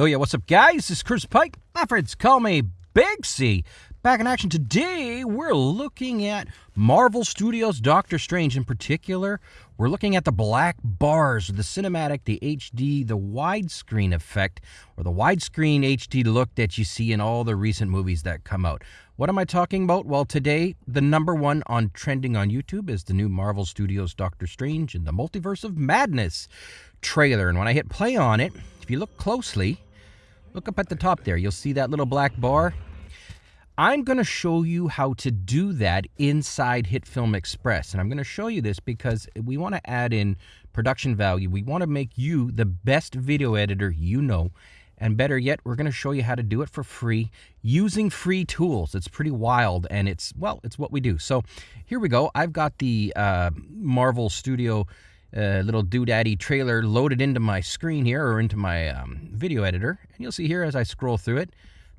Oh yeah, what's up guys? This is Chris Pike. My friends call me Big C. Back in action today, we're looking at Marvel Studios Doctor Strange in particular. We're looking at the black bars, the cinematic, the HD, the widescreen effect, or the widescreen HD look that you see in all the recent movies that come out. What am I talking about? Well, today, the number one on trending on YouTube is the new Marvel Studios Doctor Strange in the Multiverse of Madness trailer. And when I hit play on it, if you look closely, Look up at the top there. You'll see that little black bar. I'm going to show you how to do that inside HitFilm Express. And I'm going to show you this because we want to add in production value. We want to make you the best video editor you know. And better yet, we're going to show you how to do it for free using free tools. It's pretty wild and it's, well, it's what we do. So here we go. I've got the uh, Marvel Studio a little doodaddy trailer loaded into my screen here or into my um, video editor. And you'll see here as I scroll through it,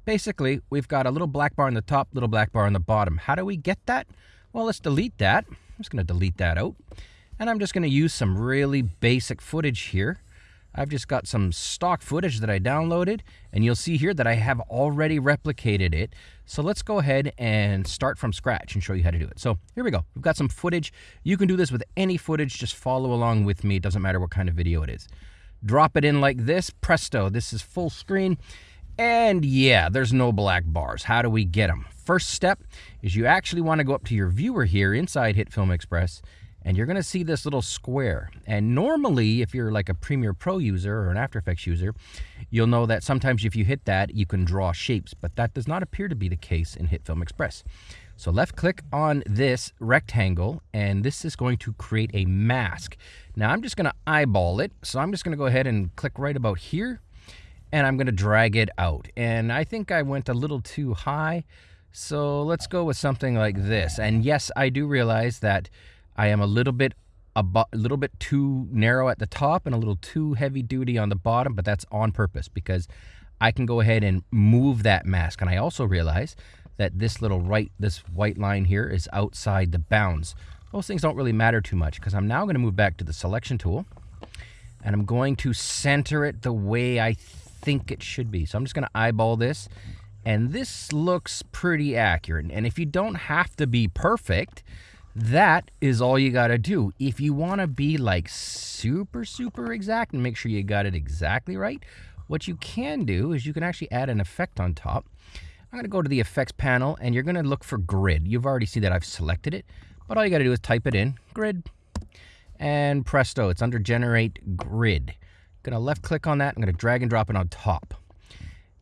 basically we've got a little black bar on the top, little black bar on the bottom. How do we get that? Well, let's delete that. I'm just going to delete that out. And I'm just going to use some really basic footage here. I've just got some stock footage that I downloaded, and you'll see here that I have already replicated it. So let's go ahead and start from scratch and show you how to do it. So here we go. We've got some footage. You can do this with any footage. Just follow along with me. It doesn't matter what kind of video it is. Drop it in like this. Presto. This is full screen. And yeah, there's no black bars. How do we get them? First step is you actually want to go up to your viewer here inside HitFilm Express and you're going to see this little square. And normally, if you're like a Premiere Pro user or an After Effects user, you'll know that sometimes if you hit that, you can draw shapes, but that does not appear to be the case in HitFilm Express. So left click on this rectangle, and this is going to create a mask. Now I'm just going to eyeball it, so I'm just going to go ahead and click right about here, and I'm going to drag it out. And I think I went a little too high, so let's go with something like this. And yes, I do realize that I am a little bit a, little bit too narrow at the top and a little too heavy duty on the bottom, but that's on purpose because I can go ahead and move that mask. And I also realize that this little right, this white line here is outside the bounds. Those things don't really matter too much because I'm now going to move back to the selection tool and I'm going to center it the way I think it should be. So I'm just going to eyeball this and this looks pretty accurate. And if you don't have to be perfect, that is all you got to do. If you want to be like super, super exact and make sure you got it exactly right, what you can do is you can actually add an effect on top. I'm to go to the effects panel and you're going to look for grid. You've already seen that I've selected it, but all you got to do is type it in, grid, and presto, it's under generate grid. I'm going to left click on that. I'm going to drag and drop it on top.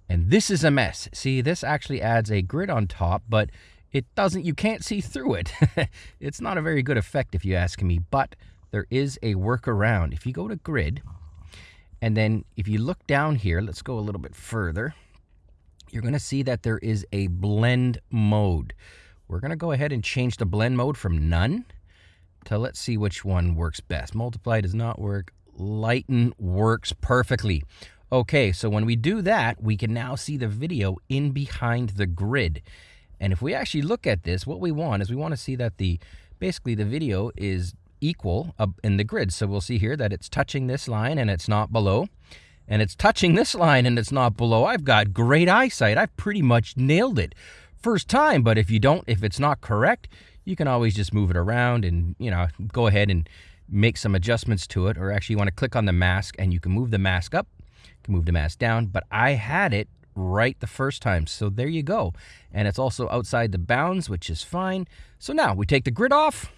And this is a mess. See, this actually adds a grid on top, but it doesn't, you can't see through it. it's not a very good effect if you ask me, but there is a workaround. If you go to grid, and then if you look down here, let's go a little bit further, you're going to see that there is a blend mode. We're going to go ahead and change the blend mode from none to let's see which one works best. Multiply does not work. Lighten works perfectly. Okay, so when we do that, we can now see the video in behind the grid. And if we actually look at this, what we want is we want to see that the basically the video is equal in the grid. So we'll see here that it's touching this line and it's not below. And it's touching this line and it's not below. I've got great eyesight. I've pretty much nailed it. First time, but if you don't, if it's not correct, you can always just move it around and, you know, go ahead and make some adjustments to it. Or actually you want to click on the mask and you can move the mask up, you can move the mask down. But I had it right the first time. So there you go. And it's also outside the bounds, which is fine. So now we take the grid off.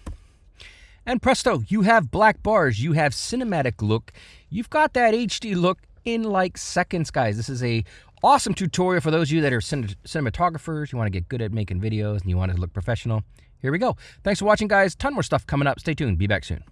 And presto, you have black bars. You have cinematic look. You've got that HD look in like seconds, guys. This is a awesome tutorial for those of you that are cin cinematographers. You want to get good at making videos and you want to look professional. Here we go. Thanks for watching, guys. Ton more stuff coming up. Stay tuned. Be back soon.